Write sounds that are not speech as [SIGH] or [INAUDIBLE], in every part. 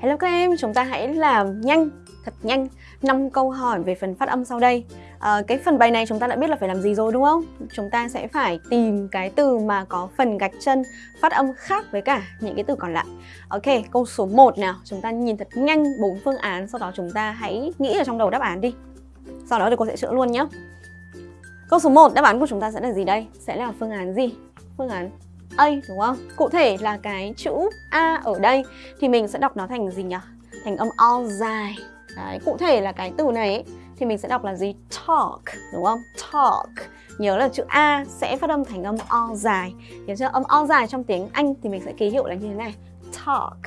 Hello các em, chúng ta hãy làm nhanh, thật nhanh 5 câu hỏi về phần phát âm sau đây à, Cái phần bài này chúng ta đã biết là phải làm gì rồi đúng không? Chúng ta sẽ phải tìm cái từ mà có phần gạch chân phát âm khác với cả những cái từ còn lại Ok, câu số 1 nào Chúng ta nhìn thật nhanh bốn phương án Sau đó chúng ta hãy nghĩ ở trong đầu đáp án đi Sau đó thì cô sẽ chữa luôn nhé Câu số 1, đáp án của chúng ta sẽ là gì đây? Sẽ là phương án gì? Phương án A đúng không? Cụ thể là cái chữ A ở đây thì mình sẽ đọc nó thành gì nhỉ? Thành âm O dài. Đấy, cụ thể là cái từ này ấy, thì mình sẽ đọc là gì? Talk, đúng không? Talk. Nhớ là chữ A sẽ phát âm thành âm O dài. Nhớ chưa? Âm O dài trong tiếng Anh thì mình sẽ ký hiệu là như thế này. Talk.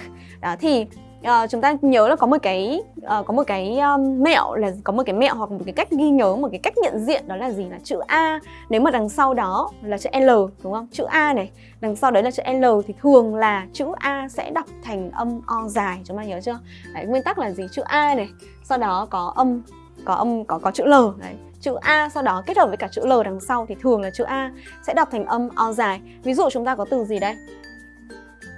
Đó thì uh, chúng ta nhớ là có một cái uh, có một cái um, mẹo là có một cái mẹo hoặc một cái cách ghi nhớ một cái cách nhận diện đó là gì là chữ A. Nếu mà đằng sau đó là chữ L đúng không? Chữ A này đằng sau đấy là chữ L thì thường là chữ A sẽ đọc thành âm O dài chúng ta nhớ chưa? Đấy, nguyên tắc là gì? Chữ A này sau đó có âm có âm có có chữ L đấy. Chữ A sau đó kết hợp với cả chữ L đằng sau thì thường là chữ A sẽ đọc thành âm O dài. Ví dụ chúng ta có từ gì đây?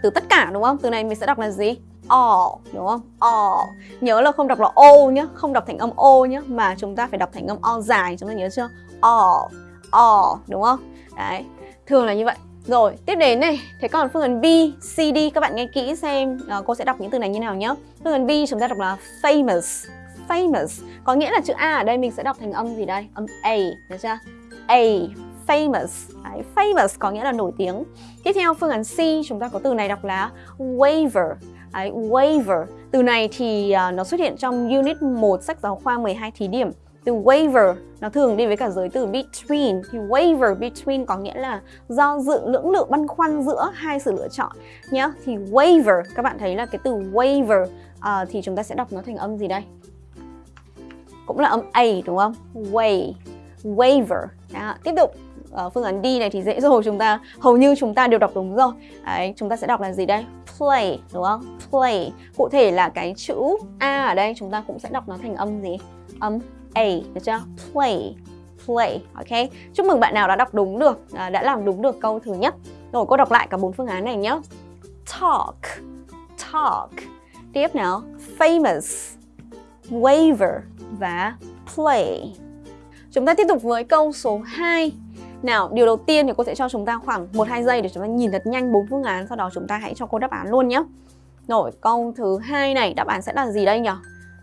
Từ tất cả đúng không? Từ này mình sẽ đọc là gì? All đúng không? All. Nhớ là không đọc là o nhé, không đọc thành âm o nhé mà chúng ta phải đọc thành âm o dài, chúng ta nhớ chưa? All. All đúng không? Đấy. Thường là như vậy. Rồi, tiếp đến này, thế còn phương án B, C, D các bạn nghe kỹ xem uh, cô sẽ đọc những từ này như nào nhé. Phương án B chúng ta đọc là famous. Famous có nghĩa là chữ A ở đây mình sẽ đọc thành âm gì đây? Âm A, được chưa? A, famous. Đấy, famous có nghĩa là nổi tiếng. Tiếp theo phương án C chúng ta có từ này đọc là waiver. Đấy, waiver. Từ này thì uh, nó xuất hiện trong unit 1 sách giáo khoa 12 thí điểm. Từ waiver nó thường đi với cả giới từ between thì waiver between có nghĩa là do dự lưỡng lự băn khoăn giữa hai sự lựa chọn nhá. Thì waiver các bạn thấy là cái từ waiver uh, à, thì chúng ta sẽ đọc nó thành âm gì đây? Cũng là âm a đúng không? Way waiver. Đó, tiếp tục uh, phương án D này thì dễ rồi chúng ta hầu như chúng ta đều đọc đúng rồi. Đấy, chúng ta sẽ đọc là gì đây? Play đúng không? Play. Cụ thể là cái chữ A ở đây chúng ta cũng sẽ đọc nó thành âm gì? Âm A, được chưa? Play. Play, ok? Chúc mừng bạn nào đã đọc đúng được, à, đã làm đúng được câu thứ nhất. Rồi cô đọc lại cả bốn phương án này nhé. Talk, talk. Tiếp nào, famous, waiver và play. Chúng ta tiếp tục với câu số 2 nào, điều đầu tiên thì cô sẽ cho chúng ta khoảng 1-2 giây để chúng ta nhìn thật nhanh bốn phương án Sau đó chúng ta hãy cho cô đáp án luôn nhé Rồi, câu thứ hai này, đáp án sẽ là gì đây nhỉ?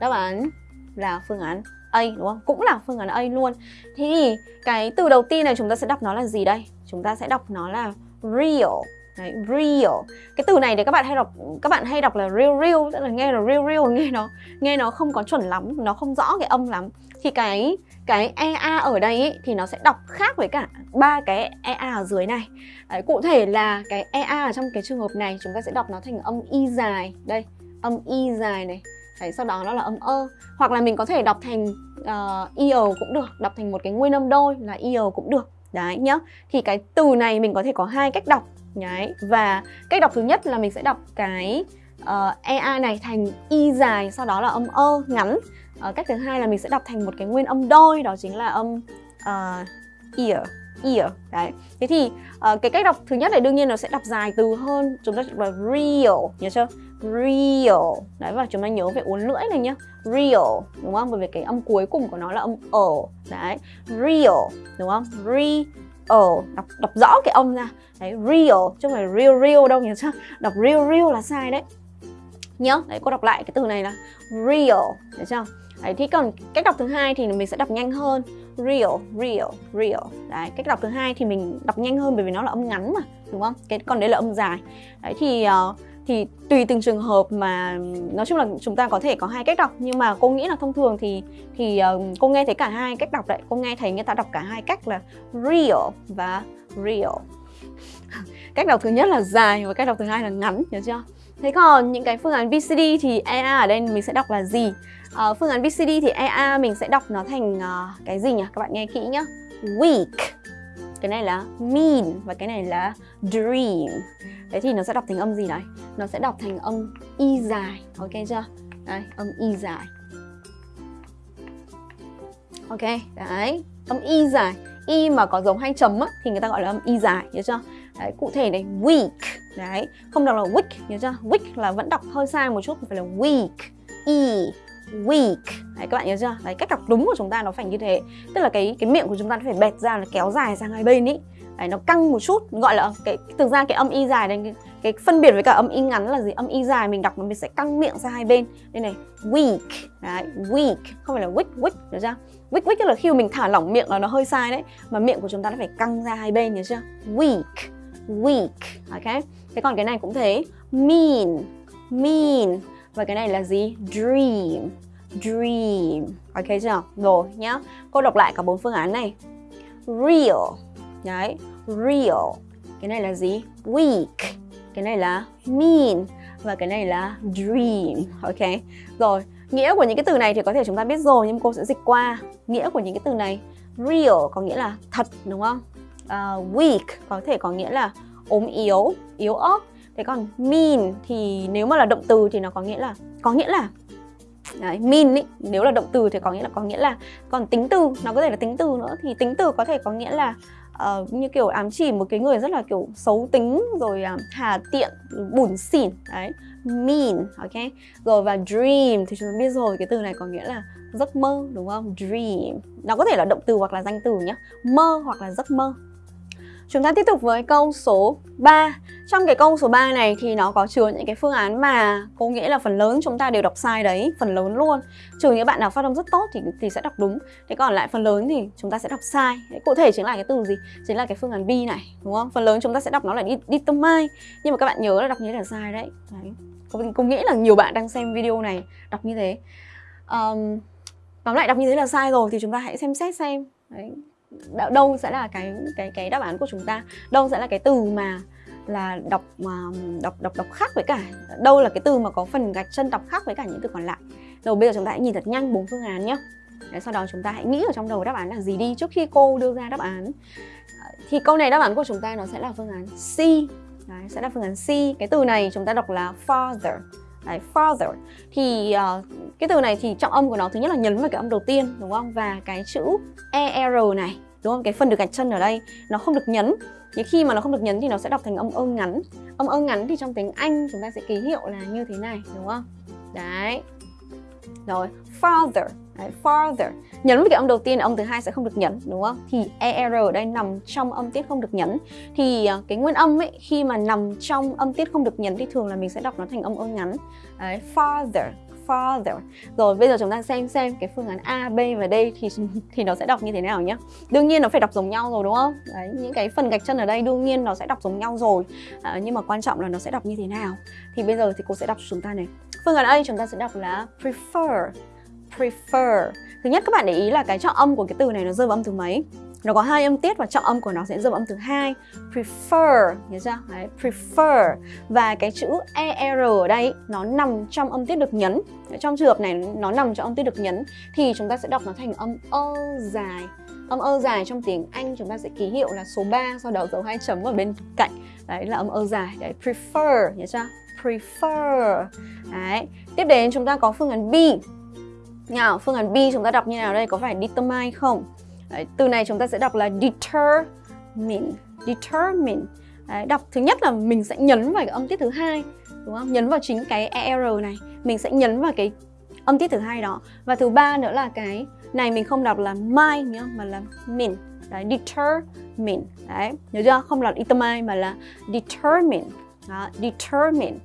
Đáp án là phương án A đúng không? Cũng là phương án A luôn Thì cái từ đầu tiên này chúng ta sẽ đọc nó là gì đây? Chúng ta sẽ đọc nó là real Đấy, real. Cái từ này thì các bạn hay đọc các bạn hay đọc là real real, tức là nghe là real real nghe nó nghe nó không có chuẩn lắm, nó không rõ cái âm lắm. Thì cái cái EA ở đây ý, thì nó sẽ đọc khác với cả ba cái EA ở dưới này. Đấy, Cụ thể là cái EA ở trong cái trường hợp này chúng ta sẽ đọc nó thành âm Y dài. Đây, âm Y dài này. Đấy, sau đó nó là âm ơ Hoặc là mình có thể đọc thành uh, cũng được Đọc thành một cái nguyên âm đôi là eo cũng được. Đấy nhá. Thì cái từ này mình có thể có hai cách đọc. Đấy, và cách đọc thứ nhất là mình sẽ đọc cái ờ, uh, EA này thành Y dài Sau đó là âm ơ ngắn à, cách thứ hai là mình sẽ đọc thành một cái nguyên âm đôi đó chính là âm uh, ear ear đấy. Thế thì uh, cái cách đọc thứ nhất này đương nhiên nó sẽ đọc dài từ hơn chúng ta là real nhớ chưa? Real đấy và chúng ta nhớ về uốn lưỡi này nhá. Real đúng không? Bởi vì cái âm cuối cùng của nó là âm ở đấy. Real đúng không? Real đọc đọc rõ cái âm ra. Đấy real chứ không phải real real đâu nhớ chưa? Đọc real real là sai đấy. Nhớ đấy cô đọc lại cái từ này là real được chưa? Đấy, thì còn cách đọc thứ hai thì mình sẽ đọc nhanh hơn. Real real real. Đấy cách đọc thứ hai thì mình đọc nhanh hơn bởi vì nó là âm ngắn mà đúng không? Cái còn đấy là âm dài. Đấy thì uh, thì tùy từng trường hợp mà nói chung là chúng ta có thể có hai cách đọc nhưng mà cô nghĩ là thông thường thì thì uh, cô nghe thấy cả hai cách đọc đấy. Cô nghe thấy người ta đọc cả hai cách là real và real. [LAUGHS] Cách đọc thứ nhất là dài và cách đọc thứ hai là ngắn nhớ chưa? Thế còn những cái phương án VCD thì EA ở đây mình sẽ đọc là gì? Uh, phương án BCD thì EA mình sẽ đọc nó thành uh, cái gì nhỉ? Các bạn nghe kỹ nhá. Weak. Cái này là mean và cái này là dream. thế thì nó sẽ đọc thành âm gì đấy? Nó sẽ đọc thành âm y dài. Ok chưa? Đây, âm y dài. Ok, đấy, âm y dài. Y mà có giống hai chấm á, thì người ta gọi là âm y dài, nhớ chưa? Đấy, cụ thể này weak đấy không đọc là weak nhớ chưa weak là vẫn đọc hơi sai một chút phải là weak e weak. Đấy các bạn nhớ chưa? Đấy cách đọc đúng của chúng ta nó phải như thế. Tức là cái cái miệng của chúng ta nó phải bẹt ra là kéo dài sang hai bên ý. Đấy nó căng một chút gọi là cái thực ra cái âm y dài này cái, cái phân biệt với cả âm y ngắn là gì? Âm y dài mình đọc nó mình sẽ căng miệng ra hai bên. Đây này weak. Đấy weak. Không phải là weak weak nhớ chưa? Weak weak là khi mà mình thả lỏng miệng là nó hơi sai đấy mà miệng của chúng ta nó phải căng ra hai bên nhớ chưa? Weak weak. Ok. Thế còn cái này cũng thế. Mean mean và cái này là gì? Dream. Dream. Ok chưa? Rồi nhá. Cô đọc lại cả bốn phương án này. Real. Đấy. Real. Cái này là gì? Weak. Cái này là mean. Và cái này là dream. Ok. Rồi nghĩa của những cái từ này thì có thể chúng ta biết rồi nhưng cô sẽ dịch qua. Nghĩa của những cái từ này real có nghĩa là thật đúng không? Uh, weak có thể có nghĩa là ốm yếu yếu ớt thế còn mean thì nếu mà là động từ thì nó có nghĩa là có nghĩa là Đấy, mean ý, nếu là động từ thì có nghĩa là có nghĩa là còn tính từ nó có thể là tính từ nữa. Thì tính từ có thể có nghĩa là uh, như kiểu ám chỉ một cái người rất là kiểu xấu tính rồi uh, hà tiện bủn xỉn đấy mean ok? Rồi và dream thì chúng ta biết rồi cái từ này có nghĩa là giấc mơ đúng không? Dream. Nó có thể là động từ hoặc là danh từ nhé mơ hoặc là giấc mơ. Chúng ta tiếp tục với câu số 3 trong cái câu số 3 này thì nó có chứa những cái phương án mà có nghĩa là phần lớn chúng ta đều đọc sai đấy Phần lớn luôn. Trừ những bạn nào phát âm rất tốt thì thì sẽ đọc đúng. Thế còn lại phần lớn thì chúng ta sẽ đọc sai. Đấy, Cụ thể chính là cái từ gì? Chính là cái phương án B này đúng không? Phần lớn chúng ta sẽ đọc nó là đi, đi tâm mai Nhưng mà các bạn nhớ là đọc như thế là sai đấy, đấy. Cô, nghĩ là nhiều bạn đang xem video này đọc như thế. Um, Tóm lại đọc như thế là sai rồi thì chúng ta hãy xem xét xem. Đấy. Đâu sẽ là cái cái cái đáp án của chúng ta? Đâu sẽ là cái từ mà là đọc mà đọc đọc đọc khác với cả đâu là cái từ mà có phần gạch chân đọc khác với cả những từ còn lại. Rồi bây giờ chúng ta hãy nhìn thật nhanh bốn phương án nhé Đấy, sau đó chúng ta hãy nghĩ ở trong đầu đáp án là gì đi trước khi cô đưa ra đáp án. Thì câu này đáp án của chúng ta nó sẽ là phương án C. Đấy, sẽ là phương án C. Cái từ này chúng ta đọc là father. Đấy, father. Thì uh, cái từ này thì trọng âm của nó thứ nhất là nhấn vào cái âm đầu tiên đúng không? Và cái chữ er này đúng không? Cái phần được gạch chân ở đây nó không được nhấn nhưng khi mà nó không được nhấn thì nó sẽ đọc thành âm ơ ngắn. Âm ơ ngắn thì trong tiếng anh chúng ta sẽ ký hiệu là như thế này đúng không? Đấy. Rồi father. Đấy, farther nhấn với cái âm đầu tiên âm thứ hai sẽ không được nhấn đúng không? Thì er ở đây nằm trong âm tiết không được nhấn. Thì à, cái nguyên âm ấy khi mà nằm trong âm tiết không được nhấn thì thường là mình sẽ đọc nó thành âm ơ ngắn. Đấy, farther father rồi. Bây giờ chúng ta xem xem cái phương án A, B và D thì thì nó sẽ đọc như thế nào nhá. đương nhiên nó phải đọc giống nhau rồi đúng không? Đấy những cái phần gạch chân ở đây đương nhiên nó sẽ đọc giống nhau rồi. À, nhưng mà quan trọng là nó sẽ đọc như thế nào. Thì bây giờ thì cô sẽ đọc cho chúng ta này. Phương án A chúng ta sẽ đọc là prefer prefer. Thứ nhất các bạn để ý là cái trọng âm của cái từ này nó rơi vào âm thứ mấy? Nó có hai âm tiết và trọng âm của nó sẽ rơi vào âm thứ hai Prefer, nhớ chưa? Đấy, prefer Và cái chữ ER ở đây nó nằm trong âm tiết được nhấn Trong trường hợp này nó nằm trong âm tiết được nhấn Thì chúng ta sẽ đọc nó thành âm ơ dài Âm ơ dài trong tiếng Anh chúng ta sẽ ký hiệu là số 3 Sau đó dấu hai chấm ở bên cạnh Đấy là âm ơ dài Đấy, prefer, nhớ chưa? Prefer Đấy. Tiếp đến chúng ta có phương án B nào, phương án B chúng ta đọc như nào đây? Có phải determine không? Đấy, từ này chúng ta sẽ đọc là determine. Determine. Đấy, Đọc thứ nhất là mình sẽ nhấn vào cái âm tiết thứ hai Đúng không? Nhấn vào chính cái ER này. Mình sẽ nhấn vào cái âm tiết thứ hai đó. Và thứ ba nữa là cái này mình không đọc là my nhá, mà là min Đấy, determine. Đấy, nhớ chưa? Không là determine mà là determine. Đó, determine.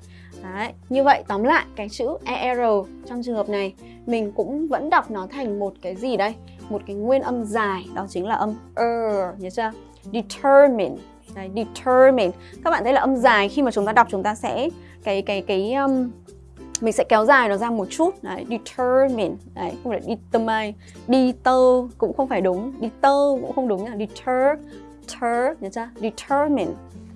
Đấy, như vậy tóm lại cái chữ ER trong trường hợp này mình cũng vẫn đọc nó thành một cái gì đây? Một cái nguyên âm dài, đó chính là âm er, nhớ chưa? Determine, Đấy, determine. Các bạn thấy là âm dài khi mà chúng ta đọc chúng ta sẽ cái cái cái um, mình sẽ kéo dài nó ra một chút. Đấy, determine. Đấy không phải determine. Deter cũng không phải đúng. Deter cũng không đúng nhá, deter ter nhớ chưa? Determine.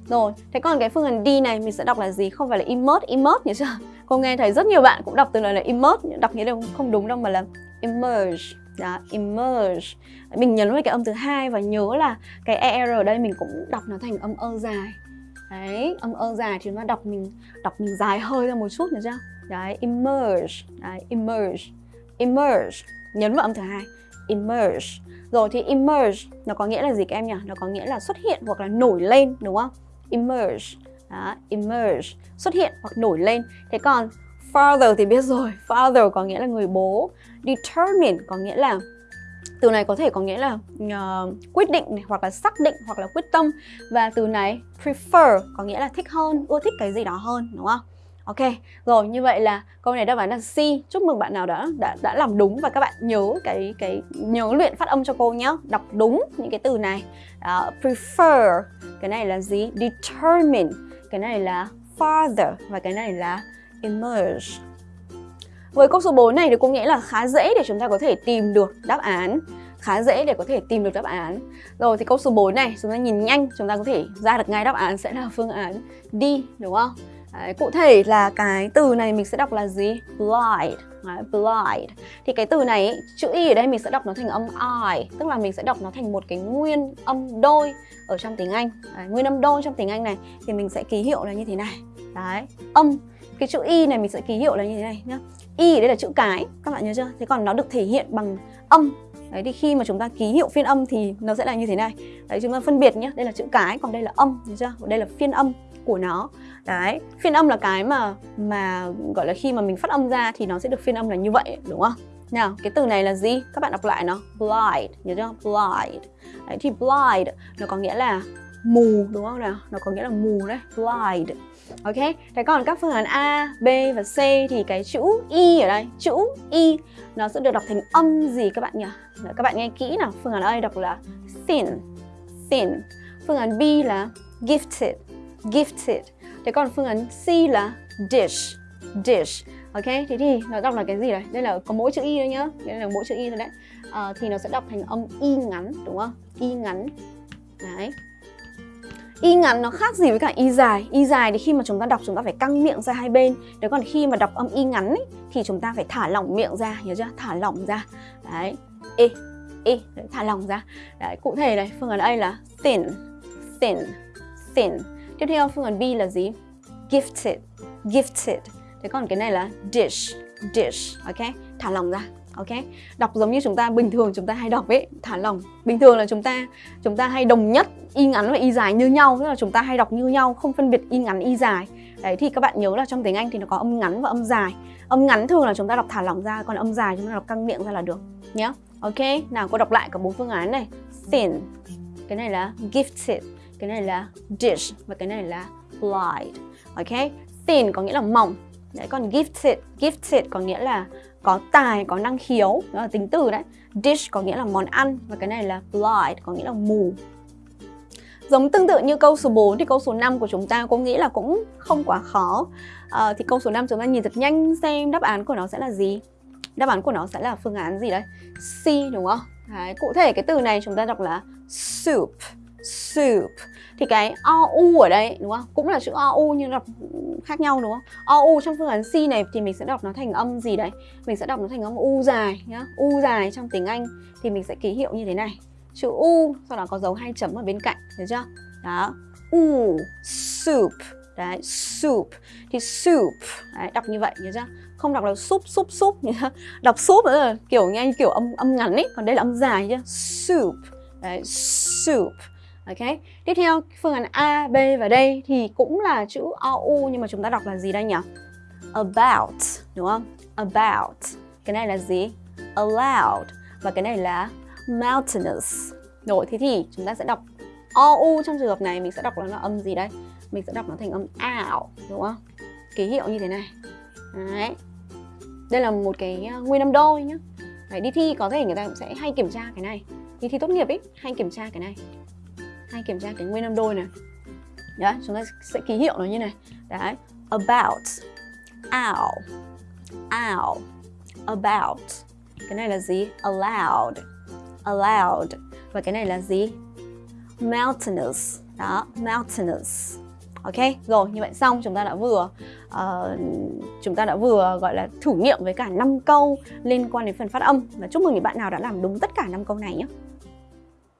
Rồi, thế còn cái phương án D này mình sẽ đọc là gì? Không phải là immerse, immerse nhớ chưa? Cô nghe thấy rất nhiều bạn cũng đọc từ lời là immerse, đọc như thế không đúng đâu mà là emerge À, Đó, emerge Mình nhấn vào cái âm thứ hai và nhớ là cái ER ở đây mình cũng đọc nó thành âm ơ dài. Đấy, âm ơ dài thì nó đọc mình đọc mình dài hơi ra một chút nữa chưa? Đấy, emerge, Đấy, emerge emerge Nhấn vào âm thứ hai. emerge, Rồi thì emerge nó có nghĩa là gì các em nhỉ? Nó có nghĩa là xuất hiện hoặc là nổi lên đúng không? emerge Đó, emerge, xuất hiện hoặc nổi lên. Thế còn father thì biết rồi, father có nghĩa là người bố. Determine có nghĩa là từ này có thể có nghĩa là uh, quyết định này, hoặc là xác định hoặc là quyết tâm và từ này prefer có nghĩa là thích hơn ưa thích cái gì đó hơn đúng không Ok, rồi như vậy là câu này đáp án là C. Chúc mừng bạn nào đã đã đã làm đúng và các bạn nhớ cái cái nhớ luyện phát âm cho cô nhé. Đọc đúng những cái từ này. Uh, prefer, cái này là gì? Determine, cái này là father và cái này là emerge. Với câu số 4 này thì cũng nghĩa là khá dễ để chúng ta có thể tìm được đáp án khá dễ để có thể tìm được đáp án Rồi thì câu số 4 này chúng ta nhìn nhanh chúng ta có thể ra được ngay đáp án sẽ là phương án D đúng không? Đấy, cụ thể là cái từ này mình sẽ đọc là gì? Blind Đấy, blind Thì cái từ này chữ Y ở đây mình sẽ đọc nó thành âm I Tức là mình sẽ đọc nó thành một cái nguyên âm đôi ở trong tiếng Anh Đấy, Nguyên âm đôi trong tiếng Anh này thì mình sẽ ký hiệu là như thế này Đấy, âm Cái chữ Y này mình sẽ ký hiệu là như thế này nhá Y đây là chữ cái, các bạn nhớ chưa? Thế còn nó được thể hiện bằng âm Đấy thì khi mà chúng ta ký hiệu phiên âm thì nó sẽ là như thế này Đấy chúng ta phân biệt nhé, đây là chữ cái còn đây là âm, nhớ chưa? Đây là phiên âm của nó Đấy, phiên âm là cái mà mà gọi là khi mà mình phát âm ra thì nó sẽ được phiên âm là như vậy đúng không? Nào, cái từ này là gì? Các bạn đọc lại nó Blind, nhớ chưa? Blind Đấy, thì blind nó có nghĩa là mù đúng không nào? Nó có nghĩa là mù đấy, blind Ok, thế còn các phương án A, B và C thì cái chữ Y ở đây, chữ Y nó sẽ được đọc thành âm gì các bạn nhỉ? Đấy, các bạn nghe kỹ nào, phương án A đọc là thin, thin. Phương án B là gifted, gifted. Thế còn phương án C là dish, dish. Ok, thế thì nó đọc là cái gì đấy? Đây là có mỗi chữ Y thôi nhá. Đây là mỗi chữ Y thôi đấy. À, Thì nó sẽ đọc thành âm Y ngắn, đúng không? Y ngắn. Đấy. Y ngắn nó khác gì với cả Y dài. Y dài thì khi mà chúng ta đọc chúng ta phải căng miệng ra hai bên. Đấy còn khi mà đọc âm Y ngắn ấy, thì chúng ta phải thả lỏng miệng ra Nhớ chưa? Thả lỏng ra. Đấy. Ê Ê Đấy, thả lỏng ra. Đấy, cụ thể này, phương án A là thin Thin Thin. Tiếp theo phương án B là gì? Gifted Gifted. Thế còn cái này là dish Dish Ok? Thả lỏng ra. Ok? Đọc giống như chúng ta, bình thường chúng ta hay đọc ấy, Thả lỏng. Bình thường là chúng ta chúng ta hay đồng nhất, Y ngắn và Y dài như nhau, Tức là chúng ta hay đọc như nhau, Không phân biệt Y ngắn, Y dài. Đấy, thì các bạn nhớ là trong tiếng Anh thì nó có âm ngắn và âm dài. Âm ngắn thường là chúng ta đọc thả lỏng ra, Còn âm dài chúng ta đọc căng miệng ra là được Nhé Ok, Nào cô đọc lại cả bốn phương án này. Thin, Cái này là gifted, cái này là dish và cái này là blind ok? Thin có nghĩa là mỏng. Đấy, còn gifted gifted có nghĩa là có tài có năng khiếu đó là tính từ đấy. Dish có nghĩa là món ăn và cái này là blind có nghĩa là mù. Giống tương tự như câu số 4 thì câu số 5 của chúng ta cũng nghĩ là cũng không quá khó. À, Thì câu số 5 chúng ta nhìn thật nhanh xem đáp án của nó sẽ là gì. Đáp án của nó sẽ là phương án gì đấy C đúng không? Đấy, cụ thể cái từ này chúng ta đọc là soup. Soup thì cái OU ở đây đúng không? Cũng là chữ OU nhưng đọc khác nhau đúng không? OU trong phương án C này thì mình sẽ đọc nó thành âm gì đấy? Mình sẽ đọc nó thành âm U dài nhá. U dài trong tiếng Anh thì mình sẽ ký hiệu như thế này. Chữ U sau đó có dấu hai chấm ở bên cạnh, thấy chưa? Đó. U soup. Đấy, soup. Thì soup đấy, đọc như vậy nhớ chưa? Không đọc là soup soup soup nhá. [LAUGHS] Đọc soup là kiểu như kiểu âm âm ngắn ấy, còn đây là âm dài nhá. Soup. Đấy, soup. Ok. Tiếp theo phương án A, B và D thì cũng là chữ OU nhưng mà chúng ta đọc là gì đây nhỉ? About, đúng không? About. Cái này là gì? Allowed và cái này là mountainous. Rồi thế thì chúng ta sẽ đọc OU trong trường hợp này mình sẽ đọc nó là âm gì đây? Mình sẽ đọc nó thành âm out, đúng không? Ký hiệu như thế này. Đấy. Đây là một cái à, nguyên âm đôi nhá. Đấy, đi thi có thể người ta cũng sẽ hay kiểm tra cái này. Đi thi tốt nghiệp ấy, hay kiểm tra cái này hay kiểm tra cái nguyên âm đôi này. Đấy, chúng ta sẽ ký hiệu nó như này. Đấy, about Ow Ow About. Cái này là gì? Allowed Allowed Và cái này là gì? Mountainous. Đó, mountainous. Ok, rồi như vậy xong chúng ta đã vừa uh, chúng ta đã vừa gọi là thử nghiệm với cả 5 câu liên quan đến phần phát âm. Và chúc mừng những bạn nào đã làm đúng tất cả 5 câu này nhé.